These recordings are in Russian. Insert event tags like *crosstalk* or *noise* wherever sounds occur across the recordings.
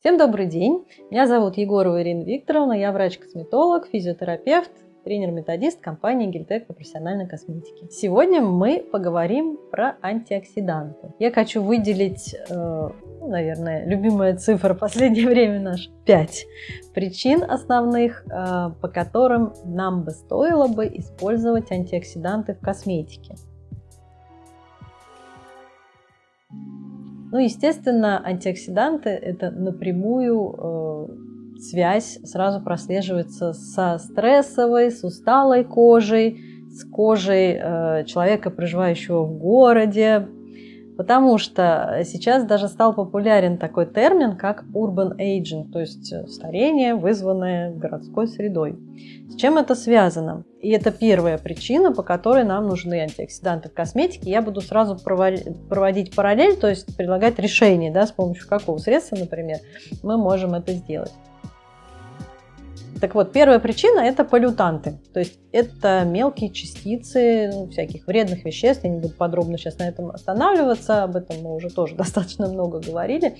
Всем добрый день! Меня зовут Егорова Ирина Викторовна, я врач-косметолог, физиотерапевт, тренер-методист компании Гильтек по профессиональной косметике. Сегодня мы поговорим про антиоксиданты. Я хочу выделить, э, ну, наверное, любимая цифра последнее *laughs* время наш 5 причин основных, э, по которым нам бы стоило бы использовать антиоксиданты в косметике. Ну, естественно, антиоксиданты – это напрямую э, связь сразу прослеживается со стрессовой, с усталой кожей, с кожей э, человека, проживающего в городе, Потому что сейчас даже стал популярен такой термин, как urban aging, то есть э, старение, вызванное городской средой. С чем это связано? И это первая причина, по которой нам нужны антиоксиданты в косметике. Я буду сразу проводить параллель, то есть предлагать решение, да, с помощью какого средства, например, мы можем это сделать. Так вот, первая причина – это полютанты. То есть это мелкие частицы ну, всяких вредных веществ. Я не буду подробно сейчас на этом останавливаться, об этом мы уже тоже *laughs* достаточно много говорили,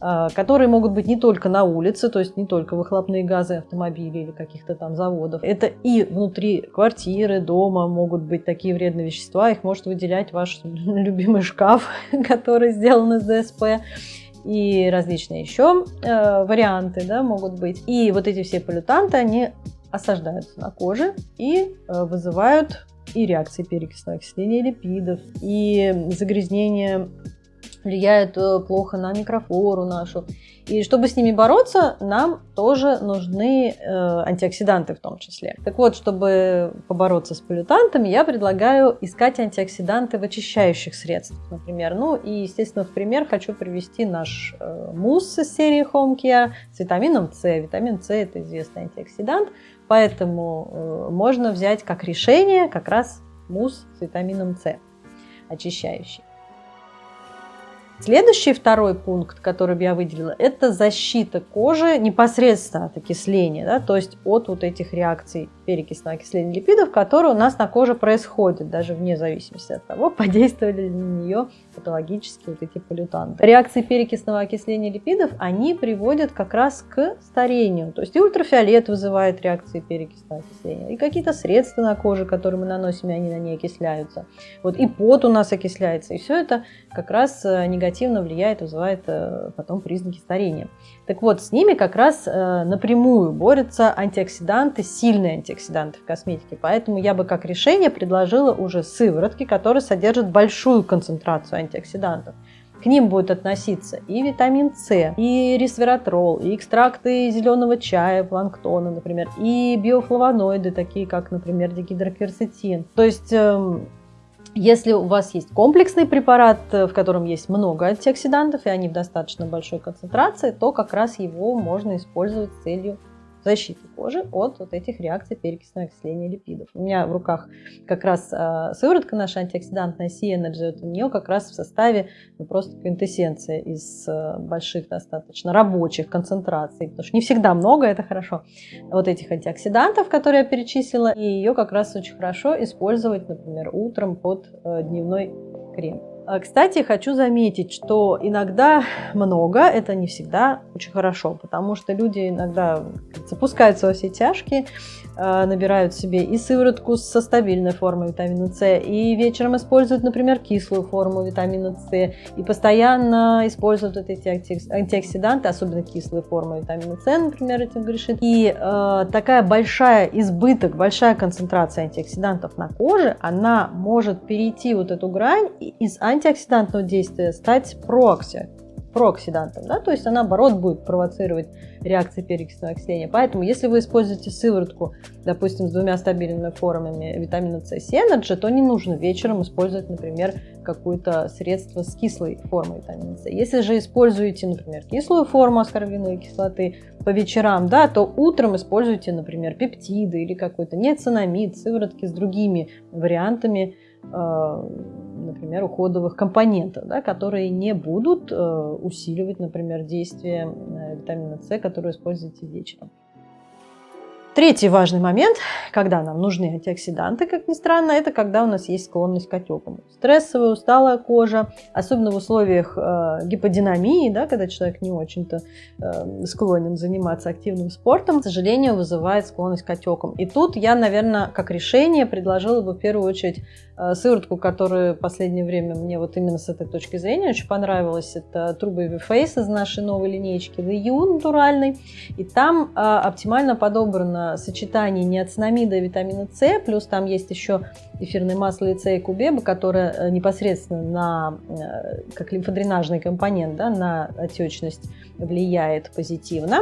а, которые могут быть не только на улице, то есть не только выхлопные газы автомобилей или каких-то там заводов. Это и внутри квартиры, дома могут быть такие вредные вещества. Их может выделять ваш *laughs* любимый шкаф, *laughs* который сделан из ДСП и различные еще э, варианты да, могут быть. И вот эти все полютанты, они осаждаются на коже и э, вызывают и реакции перекисного окисления липидов, и загрязнение влияют э, плохо на микрофлору нашу. И чтобы с ними бороться, нам тоже нужны э, антиоксиданты в том числе. Так вот, чтобы побороться с полютантами, я предлагаю искать антиоксиданты в очищающих средствах, например. Ну и, естественно, в пример хочу привести наш э, мусс из серии Home Care с витамином С. Витамин С – это известный антиоксидант, поэтому э, можно взять как решение как раз мусс с витамином С очищающий. Следующий второй пункт, который я выделила, это защита кожи непосредственно от окисления, да, то есть от вот этих реакций перекисного окисления липидов, которые у нас на коже происходят, даже вне зависимости от того, *laughs* подействовали ли на нее патологические вот эти полютанты. Реакции перекисного окисления липидов, они приводят как раз к старению, то есть и ультрафиолет вызывает реакции перекисного окисления, и какие-то средства на коже, которые мы наносим, и они на ней окисляются. Вот и пот у нас окисляется, и все это как раз э, негативно влияет, вызывает э, потом признаки старения. Так вот, с ними как раз э, напрямую борются антиоксиданты, сильные антиоксиданты в косметике. Поэтому я бы как решение предложила уже сыворотки, которые содержат большую концентрацию антиоксидантов. К ним будет относиться и витамин С, и ресвератрол, и экстракты зеленого чая, планктона, например, и биофлавоноиды, такие как, например, дигидрокверцетин. То есть эм, если у вас есть комплексный препарат, э, в котором есть много антиоксидантов, и они в достаточно большой концентрации, то как раз его можно использовать с целью защиты кожи от вот этих реакций перекисного окисления липидов. У меня в руках как раз э, сыворотка наша антиоксидантная C-Energy. Вот у нее как раз в составе ну, просто квинтэссенция из э, больших достаточно рабочих концентраций, потому что не всегда много, это хорошо, вот этих антиоксидантов, которые я перечислила, и ее как раз очень хорошо использовать, например, утром под э, дневной крем. А, кстати, хочу заметить, что иногда много, это не всегда очень хорошо, потому что люди иногда запускаются во все тяжкие, а, набирают себе и сыворотку со стабильной формой витамина С, и вечером используют, например, кислую форму витамина С, и постоянно используют вот эти антиоксиданты, особенно кислые формы витамина С, например, этим грешит. И э, такая большая избыток, большая концентрация антиоксидантов на коже, она может перейти вот эту грань из антиоксидантного действия стать проокси, прооксидантом, да, то есть она, наоборот, будет провоцировать реакции перекисного окисления. Поэтому, если вы используете сыворотку, допустим, с двумя стабильными формами витамина С и Energy, то не нужно вечером использовать, например, какое-то средство с кислой формой витамина С. Если же используете, например, кислую форму аскорбиновой кислоты по вечерам, да, то утром используйте, например, пептиды или какой-то неоцинамид, сыворотки с другими вариантами э, например, уходовых компонентов, да, которые не будут э, усиливать, например, действие э, витамина С, который используете вечером. Третий важный момент, когда нам нужны антиоксиданты, как ни странно, это когда у нас есть склонность к отекам. Стрессовая, усталая кожа, особенно в условиях э, гиподинамии, да, когда человек не очень-то э, склонен заниматься активным спортом, к сожалению, вызывает склонность к отекам. И тут я, наверное, как решение предложила бы в первую очередь э, сыворотку, которая в последнее время мне вот именно с этой точки зрения очень понравилась. Это True Baby Face из нашей новой линейки The You. И там э, оптимально подобрано сочетание неоцинамида и витамина С, плюс там есть еще эфирное масло лица и кубеба, которое э, непосредственно на, э, как лимфодренажный компонент, да, на отечность влияет позитивно.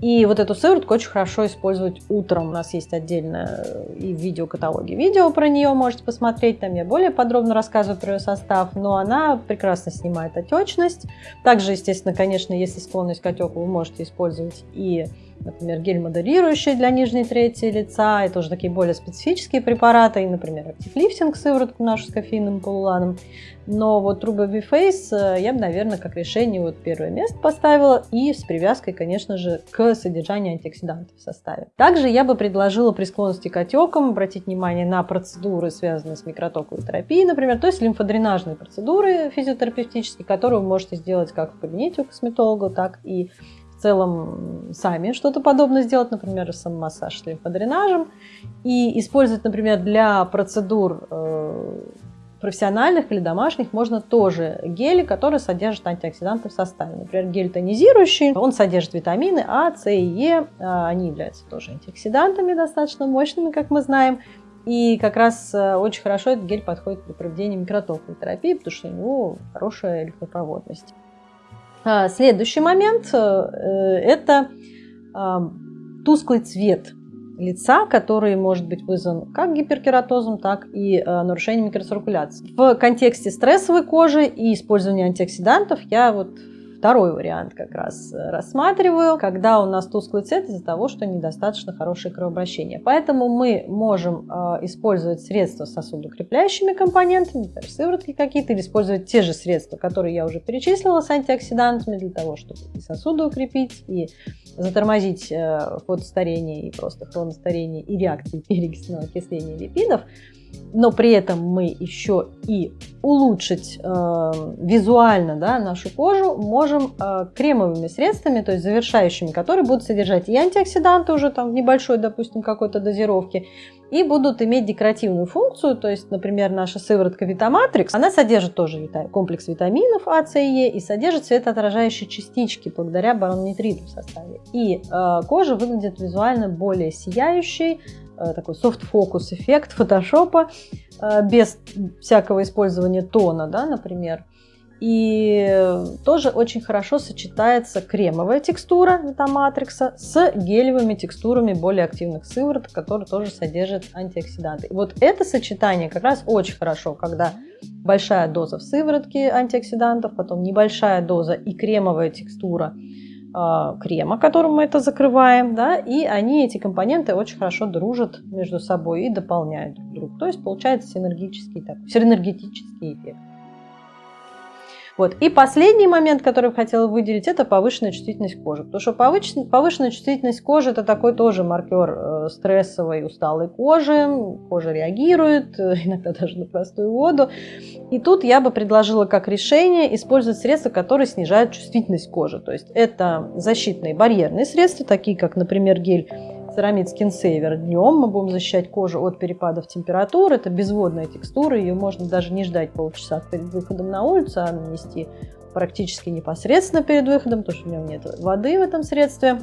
И вот эту сыворотку очень хорошо использовать утром. У нас есть отдельно э, и в видеокаталоге видео про нее можете посмотреть. Там я более подробно рассказываю про ее состав, но она прекрасно снимает отечность. Также, естественно, конечно, если склонность к отеку, вы можете использовать и например, гель моделирующий для нижней трети лица, это уже такие более специфические препараты, и, например, актив-лифтинг, сыворотку нашу с кофейным полуланом. Но вот True Baby Face я бы, наверное, как решение вот первое место поставила и с привязкой, конечно же, к содержанию антиоксидантов в составе. Также я бы предложила при склонности к отекам обратить внимание на процедуры, связанные с микротоковой терапией, например, то есть лимфодренажные процедуры физиотерапевтические, которые вы можете сделать как в кабинете у косметолога, так и целом сами что-то подобное сделать, например, самомассаж с лимфодренажем, и использовать, например, для процедур э, профессиональных или домашних можно тоже гели, которые содержат антиоксиданты в составе. Например, гель тонизирующий, он содержит витамины А, С и Е, а они являются тоже антиоксидантами достаточно мощными, как мы знаем. И как раз э, очень хорошо этот гель подходит при проведении микротоковой терапии, потому что у него хорошая легкопроводность. А, следующий момент э, – это а, тусклый цвет лица, который может быть вызван как гиперкератозом, так и э, нарушением микроциркуляции. В контексте стрессовой кожи и использования антиоксидантов я вот второй вариант как раз э, рассматриваю, когда у нас тусклый цвет из-за того, что недостаточно хорошее кровообращение. Поэтому мы можем э, использовать средства с сосудокрепляющими компонентами, например, сыворотки какие-то, или использовать те же средства, которые я уже перечислила с антиоксидантами, для того, чтобы и сосуды укрепить, и затормозить э, фотостарение, и просто хроностарение, и реакции перекисного окисления липидов но при этом мы еще и улучшить э, визуально да, нашу кожу можем э, кремовыми средствами, то есть завершающими, которые будут содержать и антиоксиданты уже там в небольшой, допустим, какой-то дозировке, и будут иметь декоративную функцию, то есть, например, наша сыворотка Витаматрикс, она содержит тоже комплекс витаминов А, С и Е и содержит светоотражающие частички благодаря бароннитриту в составе. И э, кожа выглядит визуально более сияющей, такой софт-фокус эффект фотошопа э, без всякого использования тона, да, например. И тоже очень хорошо сочетается кремовая текстура метаматрикса с гелевыми текстурами более активных сывороток, которые тоже содержат антиоксиданты. И вот это сочетание как раз очень хорошо, когда большая доза в сыворотке антиоксидантов, потом небольшая доза и кремовая текстура крема, которым мы это закрываем, да, и они, эти компоненты, очень хорошо дружат между собой и дополняют друг друга. То есть получается синергический, так, синергетический эффект. Вот. И последний момент, который я хотела выделить, это повышенная чувствительность кожи. Потому что повышенная, повышенная чувствительность кожи – это такой тоже маркер э, стрессовой, усталой кожи. Кожа реагирует, э, *laughs* иногда даже на простую воду. И тут я бы предложила как решение использовать средства, которые снижают чувствительность кожи. То есть это защитные барьерные средства, такие как, например, гель Ceramid Skin Saver. Днем мы будем защищать кожу от перепадов температуры. Это безводная текстура, ее можно даже не ждать полчаса перед выходом на улицу, а нанести практически непосредственно перед выходом, потому что у него нет воды в этом средстве.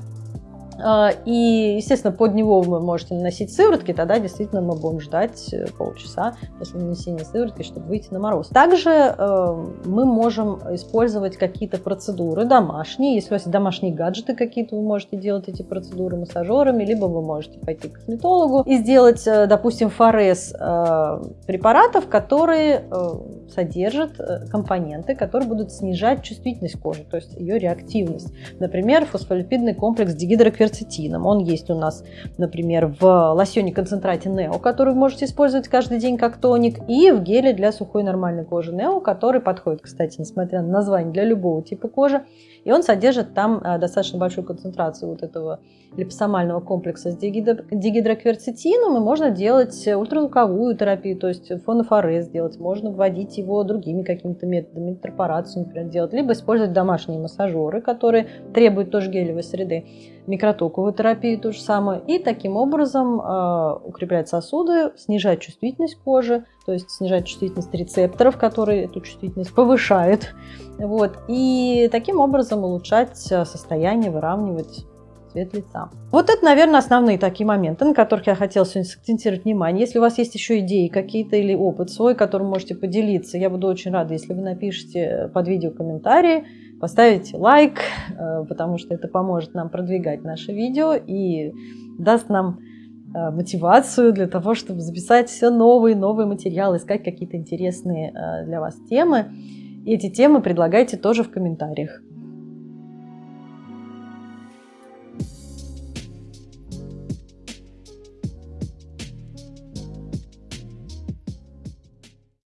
А, и, естественно, под него вы можете наносить сыворотки, тогда действительно мы будем ждать э, полчаса после нанесения сыворотки, чтобы выйти на мороз. Также э, мы можем использовать какие-то процедуры домашние. Если у вас есть домашние гаджеты какие-то, вы можете делать эти процедуры массажерами, либо вы можете пойти к косметологу и сделать, э, допустим, форез препаратов, которые содержат компоненты, которые будут снижать чувствительность кожи, то есть ее реактивность. Например, фосфолипидный комплекс дигидрокверцетин кверцетином. Он есть у нас, например, в лосьоне концентрате Нео, который вы можете использовать каждый день как тоник, и в геле для сухой нормальной кожи Нео, который подходит, кстати, несмотря на название, для любого типа кожи. И он содержит там достаточно большую концентрацию вот этого липосомального комплекса с дигидрокверцетином, и можно делать ультразвуковую терапию, то есть фонофорез делать, можно вводить его другими какими-то методами, интерпорацию, например, делать, либо использовать домашние массажеры, которые требуют тоже гелевой среды, микротоковую терапию то же самое, и таким образом э, укреплять сосуды, снижать чувствительность кожи, то есть снижать чувствительность рецепторов, которые эту чувствительность повышают, вот, и таким образом улучшать состояние, выравнивать цвет лица. Вот это, наверное, основные такие моменты, на которых я хотела сегодня сакцентировать внимание. Если у вас есть еще идеи какие-то или опыт свой, которым можете поделиться, я буду очень рада, если вы напишите под видео комментарии, поставите лайк, э, потому что это поможет нам продвигать наше видео и даст нам э, мотивацию для того, чтобы записать все новые новые материалы, искать какие-то интересные э, для вас темы. И эти темы предлагайте тоже в комментариях.